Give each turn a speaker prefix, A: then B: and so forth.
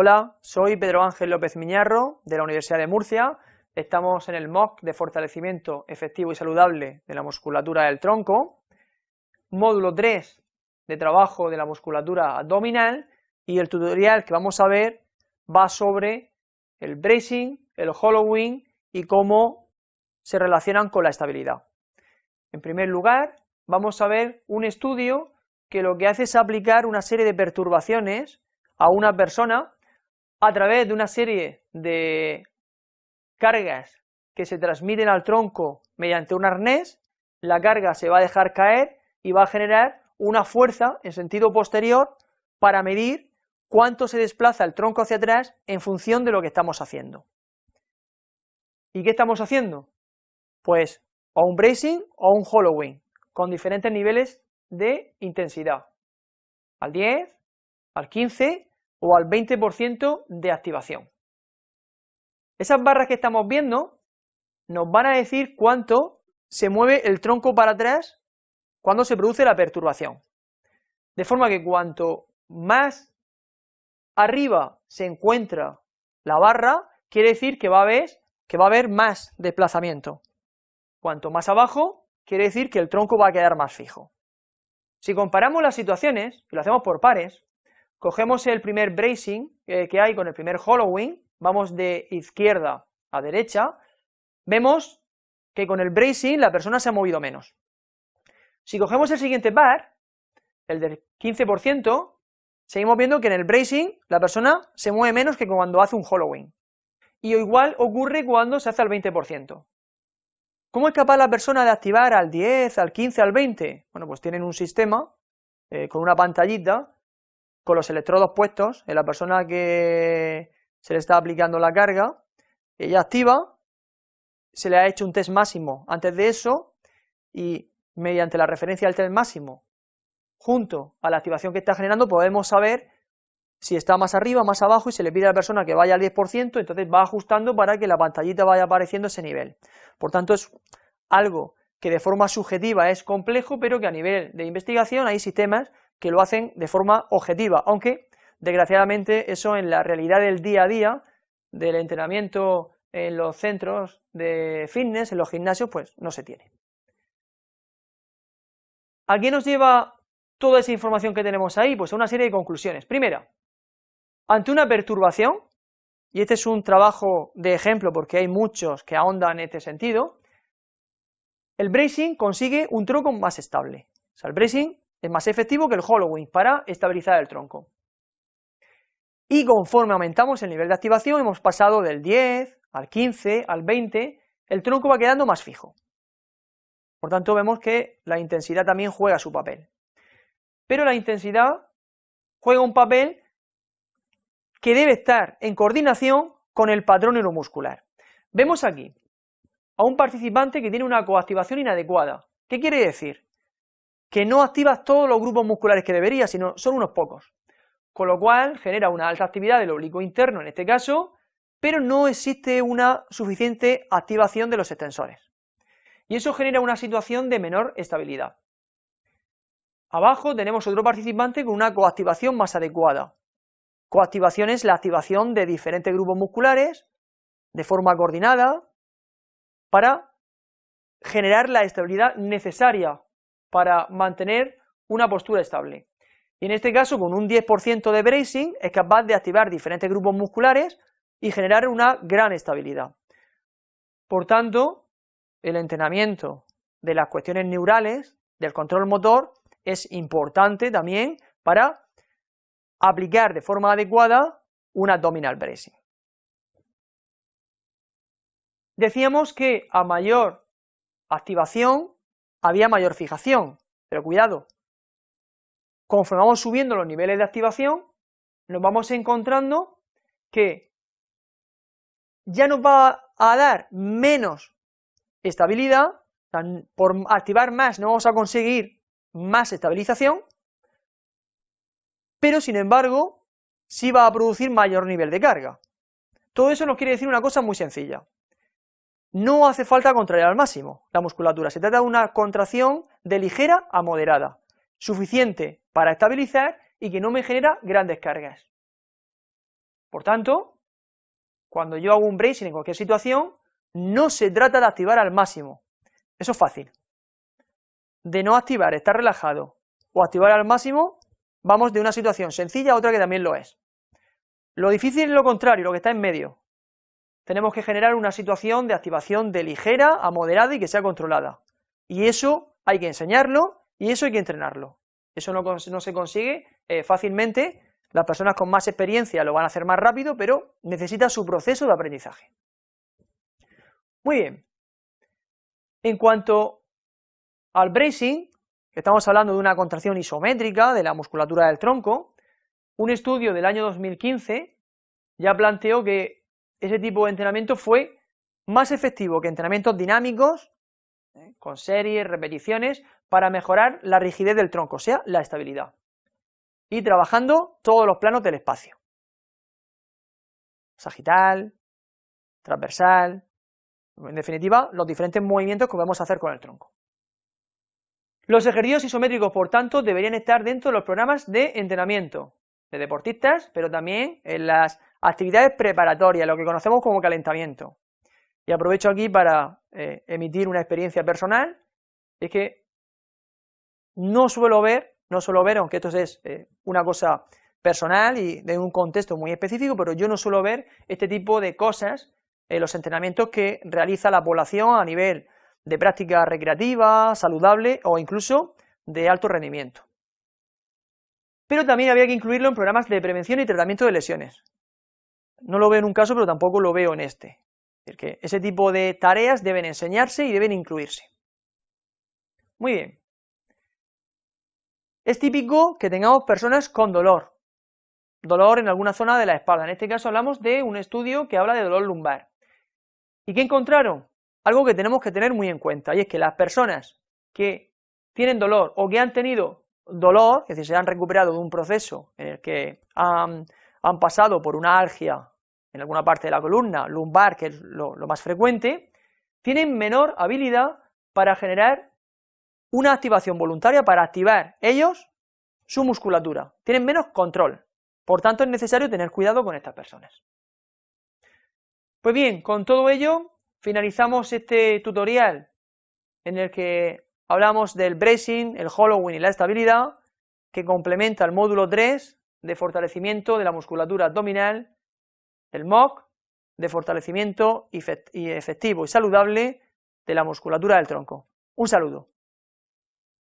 A: Hola, soy Pedro Ángel López Miñarro de la Universidad de Murcia. Estamos en el MOOC de fortalecimiento efectivo y saludable de la musculatura del tronco, módulo 3 de trabajo de la musculatura abdominal y el tutorial que vamos a ver va sobre el bracing, el hollowing y cómo se relacionan con la estabilidad. En primer lugar, vamos a ver un estudio que lo que hace es aplicar una serie de perturbaciones a una persona a través de una serie de cargas que se transmiten al tronco mediante un arnés, la carga se va a dejar caer y va a generar una fuerza en sentido posterior para medir cuánto se desplaza el tronco hacia atrás en función de lo que estamos haciendo. ¿Y qué estamos haciendo? Pues o un bracing o un hollowing, con diferentes niveles de intensidad, al 10, al 15 o al 20% de activación. Esas barras que estamos viendo nos van a decir cuánto se mueve el tronco para atrás cuando se produce la perturbación. De forma que cuanto más arriba se encuentra la barra, quiere decir que va a haber, que va a haber más desplazamiento. Cuanto más abajo, quiere decir que el tronco va a quedar más fijo. Si comparamos las situaciones, y lo hacemos por pares, Cogemos el primer bracing eh, que hay con el primer hollowing, vamos de izquierda a derecha, vemos que con el bracing la persona se ha movido menos. Si cogemos el siguiente bar, el del 15%, seguimos viendo que en el bracing la persona se mueve menos que cuando hace un hollowing. Y igual ocurre cuando se hace al 20%. ¿Cómo es capaz la persona de activar al 10, al 15, al 20? Bueno, pues tienen un sistema eh, con una pantallita con los electrodos puestos en la persona que se le está aplicando la carga, ella activa, se le ha hecho un test máximo antes de eso y mediante la referencia al test máximo junto a la activación que está generando podemos saber si está más arriba, más abajo y se le pide a la persona que vaya al 10%, entonces va ajustando para que la pantallita vaya apareciendo ese nivel. Por tanto es algo que de forma subjetiva es complejo, pero que a nivel de investigación hay sistemas que lo hacen de forma objetiva, aunque desgraciadamente eso en la realidad del día a día, del entrenamiento en los centros de fitness, en los gimnasios, pues no se tiene. ¿A qué nos lleva toda esa información que tenemos ahí? Pues a una serie de conclusiones. Primera, ante una perturbación, y este es un trabajo de ejemplo porque hay muchos que ahondan en este sentido, el bracing consigue un tronco más estable. O sea, el bracing es más efectivo que el hollowing para estabilizar el tronco. Y conforme aumentamos el nivel de activación, hemos pasado del 10 al 15, al 20, el tronco va quedando más fijo. Por tanto, vemos que la intensidad también juega su papel. Pero la intensidad juega un papel que debe estar en coordinación con el patrón neuromuscular. Vemos aquí a un participante que tiene una coactivación inadecuada. ¿Qué quiere decir? Que no activas todos los grupos musculares que deberías, sino son unos pocos. Con lo cual genera una alta actividad del oblicuo interno en este caso, pero no existe una suficiente activación de los extensores. Y eso genera una situación de menor estabilidad. Abajo tenemos otro participante con una coactivación más adecuada. Coactivación es la activación de diferentes grupos musculares de forma coordinada para generar la estabilidad necesaria para mantener una postura estable. Y en este caso, con un 10% de bracing, es capaz de activar diferentes grupos musculares y generar una gran estabilidad. Por tanto, el entrenamiento de las cuestiones neurales, del control motor, es importante también para aplicar de forma adecuada un abdominal bracing. Decíamos que a mayor activación había mayor fijación, pero cuidado, conforme vamos subiendo los niveles de activación, nos vamos encontrando que ya nos va a dar menos estabilidad, por activar más no vamos a conseguir más estabilización, pero sin embargo sí va a producir mayor nivel de carga. Todo eso nos quiere decir una cosa muy sencilla, no hace falta contraer al máximo la musculatura, se trata de una contracción de ligera a moderada, suficiente para estabilizar y que no me genera grandes cargas. Por tanto, cuando yo hago un bracing en cualquier situación, no se trata de activar al máximo, eso es fácil. De no activar, estar relajado, o activar al máximo, vamos de una situación sencilla a otra que también lo es. Lo difícil es lo contrario, lo que está en medio. Tenemos que generar una situación de activación de ligera a moderada y que sea controlada. Y eso hay que enseñarlo y eso hay que entrenarlo. Eso no, se consigue eh, fácilmente, las personas con más experiencia lo van a hacer más rápido, pero necesita su proceso de aprendizaje. Muy bien. En cuanto al bracing, estamos hablando de una contracción isométrica de la musculatura del tronco, un estudio del año 2015 ya planteó que ese tipo de entrenamiento fue más efectivo que entrenamientos dinámicos, ¿eh? con series, repeticiones, para mejorar la rigidez del tronco, o sea, la estabilidad, y trabajando todos los planos del espacio, sagital, transversal, en definitiva, los diferentes movimientos que podemos hacer con el tronco. Los ejercicios isométricos, por tanto, deberían estar dentro de los programas de entrenamiento de deportistas, pero también en las actividades preparatorias, lo que conocemos como calentamiento. Y aprovecho aquí para eh, emitir una experiencia personal, es que no suelo ver, no suelo ver, aunque esto es eh, una cosa personal y de un contexto muy específico, pero yo no suelo ver este tipo de cosas en los entrenamientos que realiza la población a nivel de práctica recreativa, saludable o incluso de alto rendimiento pero también había que incluirlo en programas de prevención y tratamiento de lesiones. No lo veo en un caso, pero tampoco lo veo en este. Es ese tipo de tareas deben enseñarse y deben incluirse. Muy bien. Es típico que tengamos personas con dolor, dolor en alguna zona de la espalda. En este caso hablamos de un estudio que habla de dolor lumbar. ¿Y qué encontraron? Algo que tenemos que tener muy en cuenta, y es que las personas que tienen dolor o que han tenido dolor, es decir, se han recuperado de un proceso en el que han, pasado por una algia en alguna parte de la columna, lumbar, que es lo, más frecuente, tienen menor habilidad para generar una activación voluntaria, para activar ellos su musculatura, tienen menos control, por tanto es necesario tener cuidado con estas personas. Pues bien, con todo ello finalizamos este tutorial en el que hablamos del bracing, el hollowing y la estabilidad, que complementa el módulo 3 de fortalecimiento de la musculatura abdominal, el MOC, de fortalecimiento efectivo y saludable de la musculatura del tronco. Un saludo.